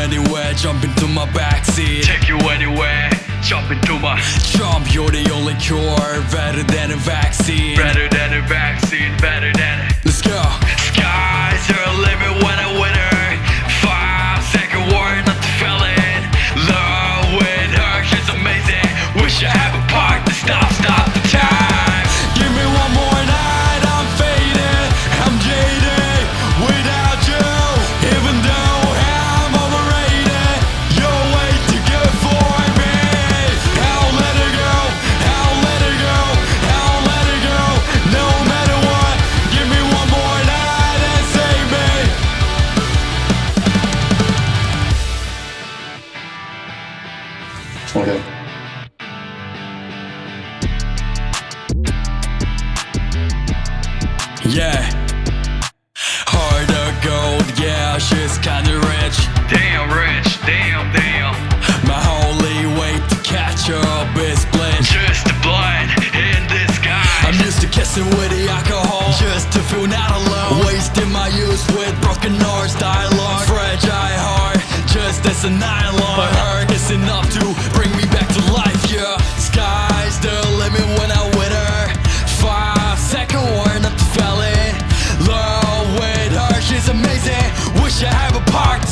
anywhere, jump into my backseat. Take you anywhere, jump into my Jump, you're the only cure, better than a vaccine. Better than Okay. Yeah. Heart of gold, yeah, she's kinda rich. Damn rich, damn, damn. My only way to catch up is blind. Just a blind in disguise. I'm used to kissing with the alcohol. Just to feel not alone. Wasting my youth with broken hearts Dialogue Fragile heart Just as a nylon enough to bring me back to life, yeah. Sky's the limit when I with her Five second warning up to felon Love with her, she's amazing. Wish I have a part